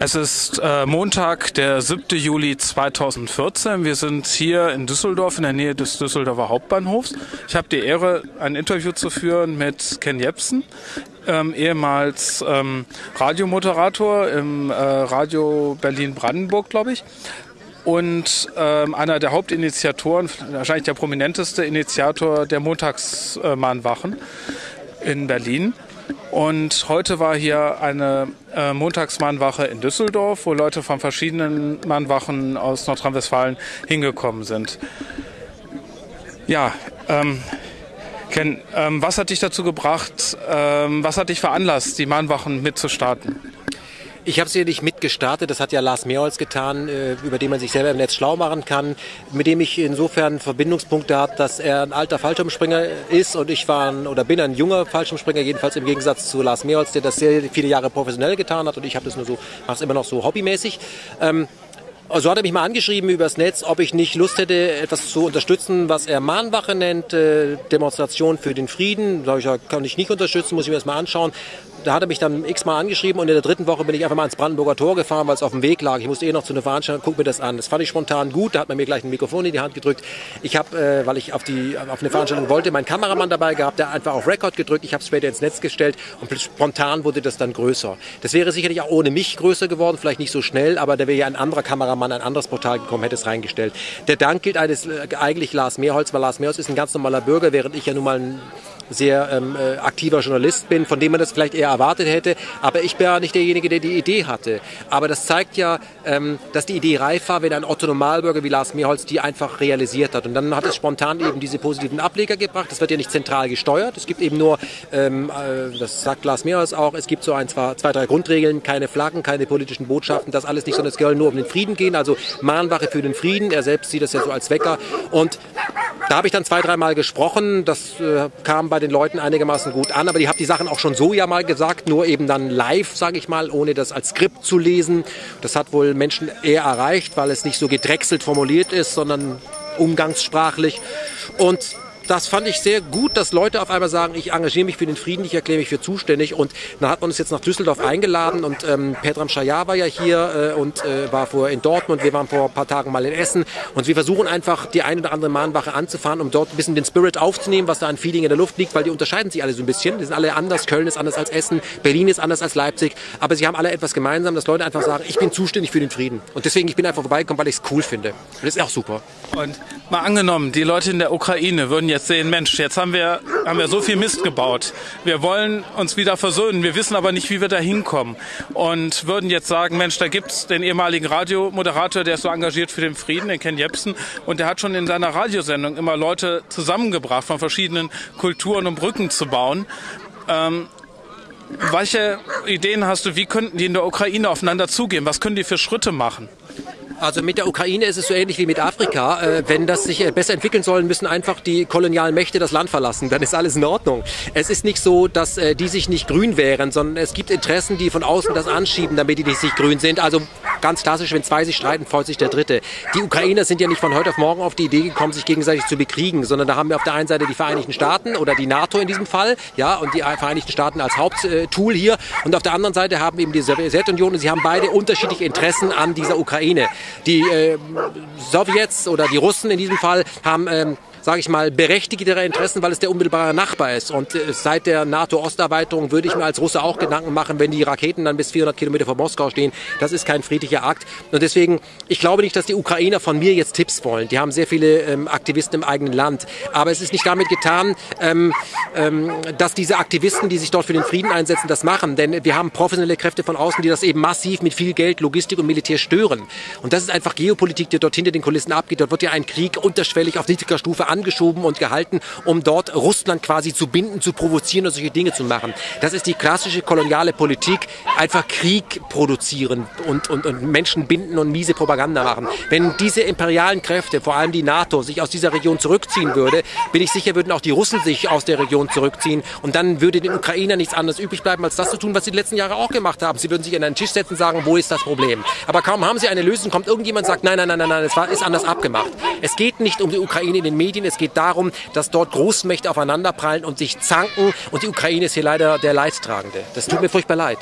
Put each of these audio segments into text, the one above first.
Es ist äh, Montag, der 7. Juli 2014. Wir sind hier in Düsseldorf in der Nähe des Düsseldorfer Hauptbahnhofs. Ich habe die Ehre, ein Interview zu führen mit Ken Jepsen, ähm, ehemals ähm, Radiomoderator im äh, Radio Berlin-Brandenburg, glaube ich. Und ähm, einer der Hauptinitiatoren, wahrscheinlich der prominenteste Initiator der Montagsmahnwachen in Berlin. Und heute war hier eine äh, Montagsmahnwache in Düsseldorf, wo Leute von verschiedenen Mahnwachen aus Nordrhein-Westfalen hingekommen sind. Ja, ähm, Ken, ähm, was hat dich dazu gebracht, ähm, was hat dich veranlasst, die Mahnwachen mitzustarten? Ich habe sie nicht mitgestartet, das hat ja Lars Mehrholz getan, äh, über den man sich selber im Netz schlau machen kann, mit dem ich insofern Verbindungspunkte habe, dass er ein alter Fallschirmspringer ist und ich war ein, oder bin ein junger Fallschirmspringer, jedenfalls im Gegensatz zu Lars Mehrholz, der das sehr viele Jahre professionell getan hat und ich habe das nur so, mache es immer noch so hobbymäßig. Ähm, also hat er mich mal angeschrieben übers Netz, ob ich nicht Lust hätte, etwas zu unterstützen, was er Mahnwache nennt, äh, Demonstration für den Frieden. Da ich, kann ich nicht unterstützen, muss ich mir das mal anschauen da hat er mich dann x-mal angeschrieben und in der dritten Woche bin ich einfach mal ins Brandenburger Tor gefahren, weil es auf dem Weg lag. Ich musste eh noch zu einer Veranstaltung, guck mir das an. Das fand ich spontan gut, da hat man mir gleich ein Mikrofon in die Hand gedrückt. Ich habe, äh, weil ich auf, die, auf eine Veranstaltung wollte, meinen Kameramann dabei gehabt, der einfach auf Record gedrückt. Ich habe es später ins Netz gestellt und spontan wurde das dann größer. Das wäre sicherlich auch ohne mich größer geworden, vielleicht nicht so schnell, aber da wäre ja ein anderer Kameramann, ein anderes Portal gekommen, hätte es reingestellt. Der Dank gilt eines, äh, eigentlich Lars Mehrholz, weil Lars Mehrholz ist ein ganz normaler Bürger, während ich ja nun mal ein sehr ähm, äh, aktiver Journalist bin, von dem man das vielleicht eher erwartet hätte. Aber ich bin ja nicht derjenige, der die Idee hatte. Aber das zeigt ja, ähm, dass die Idee reif war, wenn ein Otto Normalbürger wie Lars Mehrholz die einfach realisiert hat. Und dann hat es spontan eben diese positiven Ableger gebracht. Das wird ja nicht zentral gesteuert. Es gibt eben nur, ähm, äh, das sagt Lars Mehrholz auch, es gibt so ein, zwei, zwei, drei Grundregeln, keine Flaggen, keine politischen Botschaften, das alles nicht, sondern es soll nur um den Frieden gehen. Also Mahnwache für den Frieden. Er selbst sieht das ja so als Wecker. Und da habe ich dann zwei, dreimal gesprochen. Das äh, kam bei den Leuten einigermaßen gut an. Aber die habe die Sachen auch schon so ja mal gesagt, nur eben dann live, sage ich mal, ohne das als Skript zu lesen. Das hat wohl Menschen eher erreicht, weil es nicht so gedrechselt formuliert ist, sondern umgangssprachlich. Und das fand ich sehr gut, dass Leute auf einmal sagen, ich engagiere mich für den Frieden, ich erkläre mich für zuständig. Und dann hat man uns jetzt nach Düsseldorf eingeladen und ähm, Petram Shayar war ja hier äh, und äh, war vorher in Dortmund. Wir waren vor ein paar Tagen mal in Essen und wir versuchen einfach die eine oder andere Mahnwache anzufahren, um dort ein bisschen den Spirit aufzunehmen, was da an Feeling in der Luft liegt, weil die unterscheiden sich alle so ein bisschen. Die sind alle anders. Köln ist anders als Essen, Berlin ist anders als Leipzig, aber sie haben alle etwas gemeinsam, dass Leute einfach sagen, ich bin zuständig für den Frieden. Und deswegen, ich bin einfach vorbeigekommen, weil ich es cool finde. Und das ist auch super. Und mal angenommen, die Leute in der Ukraine würden jetzt sehen, Mensch, jetzt haben wir, haben wir so viel Mist gebaut. Wir wollen uns wieder versöhnen. Wir wissen aber nicht, wie wir da hinkommen. Und würden jetzt sagen, Mensch, da gibt's den ehemaligen Radiomoderator, der ist so engagiert für den Frieden, den Ken Jepsen. Und der hat schon in seiner Radiosendung immer Leute zusammengebracht, von verschiedenen Kulturen, um Brücken zu bauen. Ähm, welche Ideen hast du, wie könnten die in der Ukraine aufeinander zugehen? Was können die für Schritte machen? Also mit der Ukraine ist es so ähnlich wie mit Afrika. Äh, wenn das sich äh, besser entwickeln soll, müssen einfach die kolonialen Mächte das Land verlassen. Dann ist alles in Ordnung. Es ist nicht so, dass äh, die sich nicht grün wären, sondern es gibt Interessen, die von außen das anschieben, damit die nicht sich grün sind. Also ganz klassisch, wenn zwei sich streiten, freut sich der Dritte. Die Ukrainer sind ja nicht von heute auf morgen auf die Idee gekommen, sich gegenseitig zu bekriegen, sondern da haben wir auf der einen Seite die Vereinigten Staaten oder die NATO in diesem Fall, ja, und die Vereinigten Staaten als Haupttool hier. Und auf der anderen Seite haben eben die Sowjetunion und sie haben beide unterschiedliche Interessen an dieser Ukraine. Die äh, Sowjets oder die Russen in diesem Fall haben ähm, sage ich mal, berechtigtere Interessen, weil es der unmittelbare Nachbar ist. Und äh, seit der NATO-Osterweiterung würde ich mir als Russe auch Gedanken machen, wenn die Raketen dann bis 400 Kilometer vor Moskau stehen. Das ist kein friedlicher Akt. Und deswegen, ich glaube nicht, dass die Ukrainer von mir jetzt Tipps wollen. Die haben sehr viele ähm, Aktivisten im eigenen Land. Aber es ist nicht damit getan, ähm, ähm, dass diese Aktivisten, die sich dort für den Frieden einsetzen, das machen. Denn wir haben professionelle Kräfte von außen, die das eben massiv mit viel Geld, Logistik und Militär stören. Und das ist einfach Geopolitik, die dort hinter den Kulissen abgeht. Dort wird ja ein Krieg unterschwellig auf niedriger Stufe an angeschoben und gehalten, um dort Russland quasi zu binden, zu provozieren und solche Dinge zu machen. Das ist die klassische koloniale Politik, einfach Krieg produzieren und, und, und Menschen binden und miese Propaganda machen. Wenn diese imperialen Kräfte, vor allem die NATO, sich aus dieser Region zurückziehen würde, bin ich sicher, würden auch die Russen sich aus der Region zurückziehen und dann würde den Ukrainern nichts anderes übrig bleiben, als das zu tun, was sie die letzten Jahre auch gemacht haben. Sie würden sich an einen Tisch setzen und sagen, wo ist das Problem? Aber kaum haben sie eine Lösung, kommt irgendjemand und sagt, nein, nein, nein, nein, nein, es ist anders abgemacht. Es geht nicht um die Ukraine in den Medien, es geht darum, dass dort Großmächte aufeinanderprallen und sich zanken. Und die Ukraine ist hier leider der Leidtragende. Das tut mir furchtbar leid.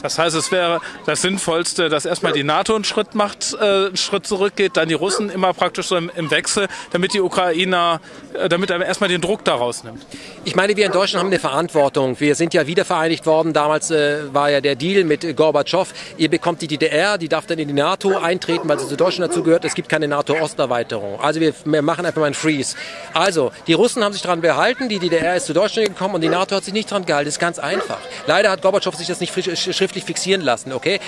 Das heißt, es wäre das Sinnvollste, dass erstmal die NATO einen Schritt macht, äh, einen Schritt zurückgeht, dann die Russen immer praktisch so im, im Wechsel, damit die Ukrainer, äh, damit er erstmal den Druck daraus nimmt. Ich meine, wir in Deutschland haben eine Verantwortung. Wir sind ja wieder vereinigt worden. Damals äh, war ja der Deal mit Gorbatschow. Ihr bekommt die DDR, die darf dann in die NATO eintreten, weil sie zu Deutschland dazu gehört. Es gibt keine NATO-Osterweiterung. Also wir, wir machen einfach mal einen Freeze. Also, die Russen haben sich daran behalten, die DDR ist zu Deutschland gekommen und die NATO hat sich nicht daran gehalten. Das ist ganz einfach. Leider hat Gorbatschow sich das nicht schriftlich fixieren lassen, okay?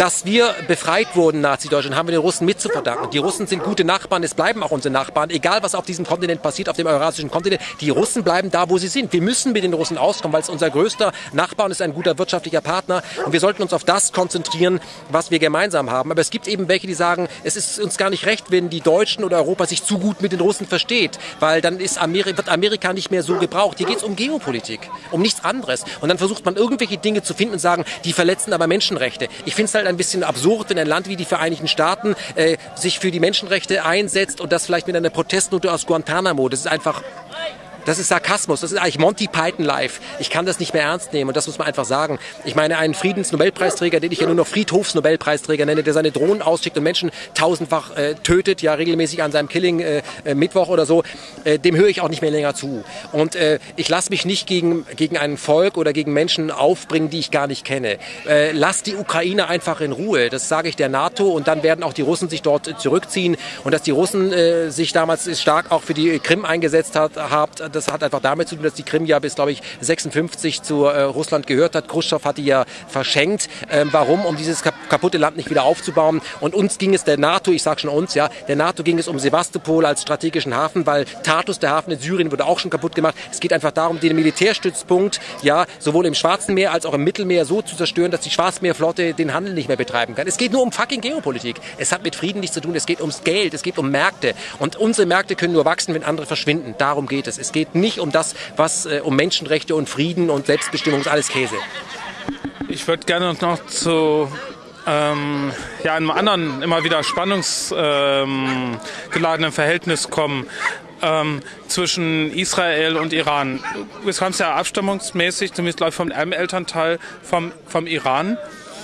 Dass wir befreit wurden, Nazi-Deutschland, haben wir den Russen mit zu verdanken. Die Russen sind gute Nachbarn, es bleiben auch unsere Nachbarn, egal was auf diesem Kontinent passiert, auf dem eurasischen Kontinent. Die Russen bleiben da, wo sie sind. Wir müssen mit den Russen auskommen, weil es unser größter Nachbar und ist ein guter wirtschaftlicher Partner. Und wir sollten uns auf das konzentrieren, was wir gemeinsam haben. Aber es gibt eben welche, die sagen, es ist uns gar nicht recht, wenn die Deutschen oder Europa sich zu gut mit den Russen versteht, weil dann ist Ameri wird Amerika nicht mehr so gebraucht. Hier geht es um Geopolitik, um nichts anderes. Und dann versucht man irgendwelche Dinge zu finden und sagen, die verletzen aber Menschenrechte. Ich finde es halt ein bisschen absurd, wenn ein Land wie die Vereinigten Staaten äh, sich für die Menschenrechte einsetzt und das vielleicht mit einer Protestnote aus Guantanamo. Das ist einfach das ist Sarkasmus, das ist eigentlich Monty Python live. Ich kann das nicht mehr ernst nehmen und das muss man einfach sagen. Ich meine, einen Friedensnobelpreisträger, den ich ja nur noch Friedhofsnobelpreisträger nenne, der seine Drohnen ausschickt und Menschen tausendfach äh, tötet, ja regelmäßig an seinem Killing äh, äh, Mittwoch oder so, äh, dem höre ich auch nicht mehr länger zu. Und äh, ich lasse mich nicht gegen, gegen ein Volk oder gegen Menschen aufbringen, die ich gar nicht kenne. Äh, lass die Ukraine einfach in Ruhe. Das sage ich der NATO und dann werden auch die Russen sich dort zurückziehen und dass die Russen äh, sich damals stark auch für die Krim eingesetzt hat, habt, das hat einfach damit zu tun, dass die Krim ja bis, glaube ich, 56 zu äh, Russland gehört hat. Khrushchev hat die ja verschenkt. Ähm, warum? Um dieses kaputte Land nicht wieder aufzubauen. Und uns ging es der NATO, ich sage schon uns, ja, der NATO ging es um Sevastopol als strategischen Hafen, weil Tartus, der Hafen in Syrien, wurde auch schon kaputt gemacht. Es geht einfach darum, den Militärstützpunkt, ja, sowohl im Schwarzen Meer als auch im Mittelmeer so zu zerstören, dass die Schwarzmeerflotte den Handel nicht mehr betreiben kann. Es geht nur um fucking Geopolitik. Es hat mit Frieden nichts zu tun. Es geht ums Geld. Es geht um Märkte. Und unsere Märkte können nur wachsen, wenn andere verschwinden. Darum geht es. Es geht geht nicht um das, was äh, um Menschenrechte und Frieden und Selbstbestimmung ist alles Käse. Ich würde gerne noch zu ähm, ja, einem anderen, immer wieder spannungsgeladenen ähm, Verhältnis kommen. Ähm, zwischen Israel und Iran. Es kam ja abstammungsmäßig, zumindest glaube ich vom Elternteil vom, vom Iran.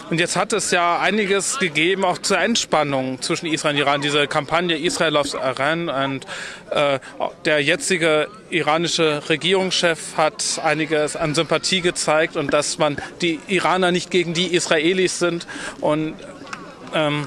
Und jetzt hat es ja einiges gegeben, auch zur Entspannung zwischen Israel und Iran. Diese Kampagne Israel loves Iran und äh, der jetzige iranische Regierungschef hat einiges an Sympathie gezeigt und dass man die Iraner nicht gegen die Israelis sind. Und ähm,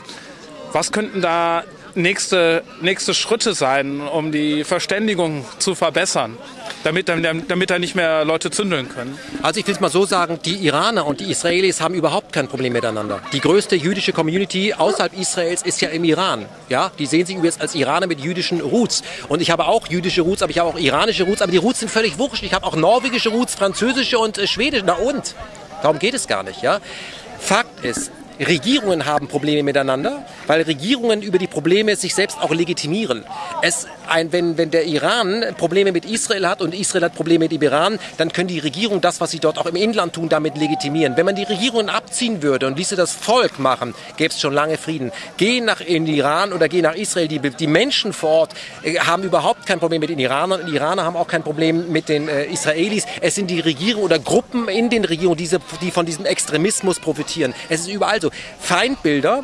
was könnten da nächste, nächste Schritte sein, um die Verständigung zu verbessern? Damit, damit da nicht mehr Leute zündeln können? Also ich will es mal so sagen, die Iraner und die Israelis haben überhaupt kein Problem miteinander. Die größte jüdische Community außerhalb Israels ist ja im Iran. Ja, die sehen sich jetzt als Iraner mit jüdischen Roots. Und ich habe auch jüdische Roots, aber ich habe auch iranische Roots, aber die Roots sind völlig wurscht. Ich habe auch norwegische Roots, französische und äh, schwedische. Na und? Darum geht es gar nicht, ja? Fakt ist, Regierungen haben Probleme miteinander, weil Regierungen über die Probleme sich selbst auch legitimieren. Es ein, wenn, wenn der Iran Probleme mit Israel hat und Israel hat Probleme mit dem Iran, dann können die Regierungen das, was sie dort auch im Inland tun, damit legitimieren. Wenn man die Regierungen abziehen würde und ließe das Volk machen, gäbe es schon lange Frieden. Geh nach in Iran oder geh nach Israel. Die, die Menschen vor Ort äh, haben überhaupt kein Problem mit den Iranern. Die Iraner haben auch kein Problem mit den äh, Israelis. Es sind die Regierungen oder Gruppen in den Regierungen, diese, die von diesem Extremismus profitieren. Es ist überall so. Feindbilder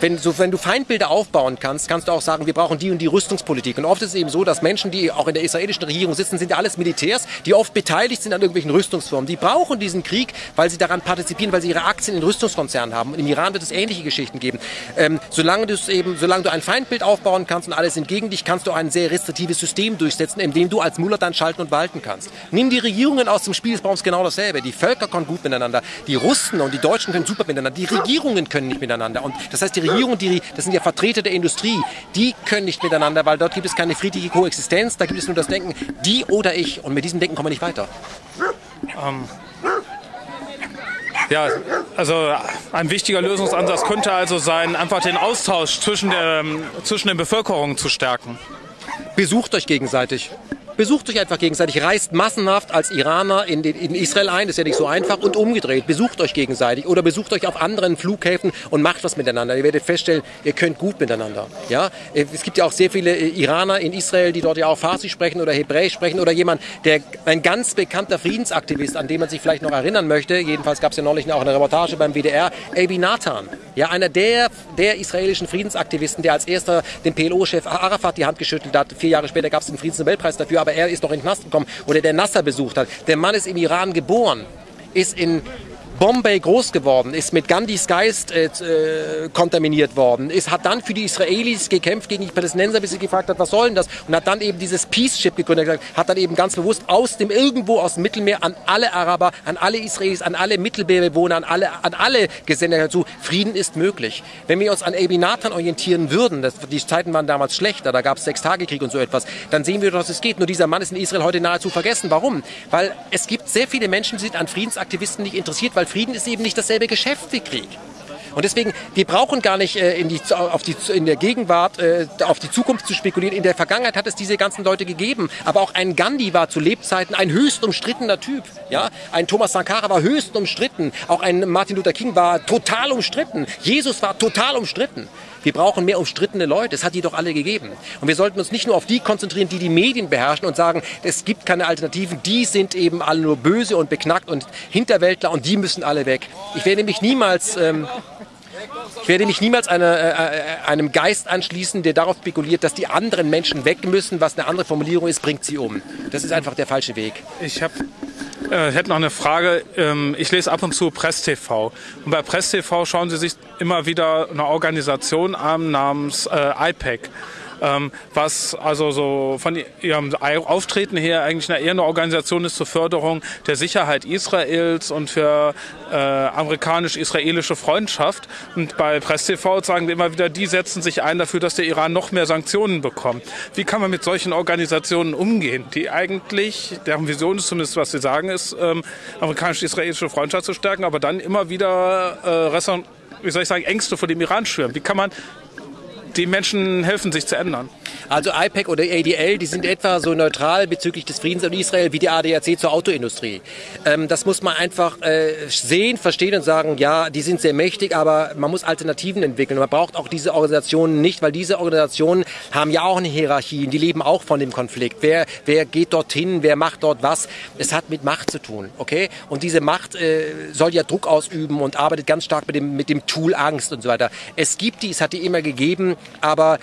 wenn, so, wenn du Feindbilder aufbauen kannst, kannst du auch sagen, wir brauchen die und die Rüstungspolitik. Und oft ist es eben so, dass Menschen, die auch in der israelischen Regierung sitzen, sind ja alles Militärs, die oft beteiligt sind an irgendwelchen Rüstungsformen. Die brauchen diesen Krieg, weil sie daran partizipieren, weil sie ihre Aktien in Rüstungskonzernen haben. Und im Iran wird es ähnliche Geschichten geben. Ähm, solange, du eben, solange du ein Feindbild aufbauen kannst und alles sind gegen dich, kannst du ein sehr restriktives System durchsetzen, in dem du als Mullah dann schalten und walten kannst. Nimm die Regierungen aus dem Spiel des Baums genau dasselbe. Die Völker kommen gut miteinander. Die Russen und die Deutschen können super miteinander. Die Regierungen können nicht miteinander. Und das heißt, die Regierung, die, das sind ja Vertreter der Industrie, die können nicht miteinander, weil dort gibt es keine friedliche Koexistenz, da gibt es nur das Denken, die oder ich. Und mit diesem Denken kommen wir nicht weiter. Ähm, ja, also ein wichtiger Lösungsansatz könnte also sein, einfach den Austausch zwischen, der, zwischen den Bevölkerungen zu stärken. Besucht euch gegenseitig Besucht euch einfach gegenseitig. Reist massenhaft als Iraner in, den, in Israel ein. Das ist ja nicht so einfach. Und umgedreht. Besucht euch gegenseitig. Oder besucht euch auf anderen Flughäfen und macht was miteinander. Ihr werdet feststellen, ihr könnt gut miteinander. Ja? Es gibt ja auch sehr viele äh, Iraner in Israel, die dort ja auch Farsi sprechen oder Hebräisch sprechen. Oder jemand, der ein ganz bekannter Friedensaktivist, an den man sich vielleicht noch erinnern möchte. Jedenfalls gab es ja neulich auch eine Reportage beim WDR. Avi Nathan. Ja, einer der, der israelischen Friedensaktivisten, der als erster dem PLO-Chef Arafat die Hand geschüttelt hat. Vier Jahre später gab es den Friedensnobelpreis dafür, aber er ist noch in den Knast gekommen. Oder der Nasser besucht hat. Der Mann ist im Iran geboren, ist in Bombay groß geworden, ist mit Gandhis Geist äh, äh, kontaminiert worden, ist, hat dann für die Israelis gekämpft gegen die Palästinenser, bis sie gefragt hat, was soll das? Und hat dann eben dieses Peace-Ship gegründet, hat dann eben ganz bewusst aus dem irgendwo aus dem Mittelmeer an alle Araber, an alle Israelis, an alle Mittelmeerbewohner, an alle, an alle gesendet dazu, Frieden ist möglich. Wenn wir uns an Ebi Nathan orientieren würden, das, die Zeiten waren damals schlechter, da gab es Sechstagekrieg und so etwas, dann sehen wir, dass es geht. Nur dieser Mann ist in Israel heute nahezu vergessen. Warum? Weil es gibt sehr viele Menschen, die sind an Friedensaktivisten nicht interessiert, weil Frieden ist eben nicht dasselbe Geschäft wie Krieg. Und deswegen, wir brauchen gar nicht äh, in, die, auf die, in der Gegenwart äh, auf die Zukunft zu spekulieren. In der Vergangenheit hat es diese ganzen Leute gegeben. Aber auch ein Gandhi war zu Lebzeiten ein höchst umstrittener Typ. Ja? Ein Thomas Sankara war höchst umstritten. Auch ein Martin Luther King war total umstritten. Jesus war total umstritten. Wir brauchen mehr umstrittene Leute. Es hat die doch alle gegeben. Und wir sollten uns nicht nur auf die konzentrieren, die die Medien beherrschen und sagen, es gibt keine Alternativen. Die sind eben alle nur böse und beknackt und Hinterwäldler und die müssen alle weg. Ich werde nämlich niemals... Ähm, ich werde mich niemals eine, äh, äh, einem Geist anschließen, der darauf spekuliert, dass die anderen Menschen weg müssen. Was eine andere Formulierung ist, bringt sie um. Das ist einfach der falsche Weg. Ich habe äh, hätte noch eine Frage. Ähm, ich lese ab und zu Press TV. Und bei Press TV schauen Sie sich immer wieder eine Organisation an namens äh, IPEC ähm, was also so von ihrem Auftreten her eigentlich eine, eher eine Organisation ist zur Förderung der Sicherheit Israels und für äh, amerikanisch-israelische Freundschaft. Und bei Press TV sagen wir immer wieder, die setzen sich ein dafür, dass der Iran noch mehr Sanktionen bekommt. Wie kann man mit solchen Organisationen umgehen, die eigentlich, deren Vision ist zumindest, was sie sagen, ist, ähm, amerikanisch-israelische Freundschaft zu stärken, aber dann immer wieder äh, wie soll ich sagen, Ängste vor dem Iran schüren. Wie kann man die Menschen helfen, sich zu ändern. Also IPEC oder ADL, die sind etwa so neutral bezüglich des Friedens in Israel wie die ADAC zur Autoindustrie. Ähm, das muss man einfach äh, sehen, verstehen und sagen, ja, die sind sehr mächtig, aber man muss Alternativen entwickeln. Man braucht auch diese Organisationen nicht, weil diese Organisationen haben ja auch eine Hierarchie, die leben auch von dem Konflikt. Wer, wer geht dorthin, wer macht dort was? Es hat mit Macht zu tun, okay? Und diese Macht äh, soll ja Druck ausüben und arbeitet ganz stark mit dem, mit dem Tool Angst und so weiter. Es gibt die, es hat die immer gegeben, aber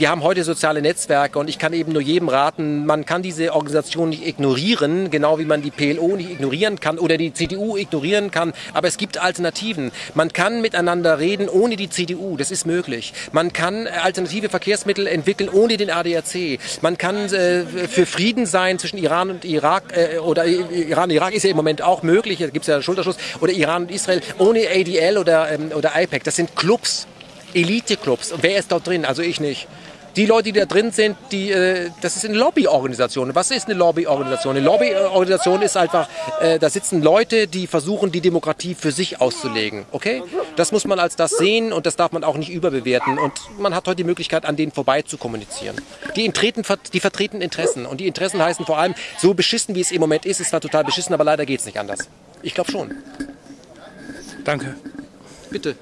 wir haben heute soziale Netzwerke und ich kann eben nur jedem raten, man kann diese Organisation nicht ignorieren, genau wie man die PLO nicht ignorieren kann oder die CDU ignorieren kann, aber es gibt Alternativen. Man kann miteinander reden ohne die CDU, das ist möglich. Man kann alternative Verkehrsmittel entwickeln ohne den ADAC. Man kann äh, für Frieden sein zwischen Iran und Irak äh, oder Iran und Irak ist ja im Moment auch möglich, da gibt es ja einen Schulterschluss, oder Iran und Israel ohne ADL oder, ähm, oder IPEC. Das sind Clubs. Elite-Clubs. Wer ist dort drin? Also ich nicht. Die Leute, die da drin sind, die, äh, das ist eine Lobbyorganisation. Was ist eine Lobbyorganisation? Eine Lobbyorganisation ist einfach, äh, da sitzen Leute, die versuchen, die Demokratie für sich auszulegen. Okay? Das muss man als das sehen und das darf man auch nicht überbewerten. Und man hat heute die Möglichkeit, an denen vorbei zu kommunizieren. Die, intreten, die vertreten Interessen. Und die Interessen heißen vor allem, so beschissen, wie es im Moment ist, ist zwar total beschissen, aber leider geht es nicht anders. Ich glaube schon. Danke. Bitte.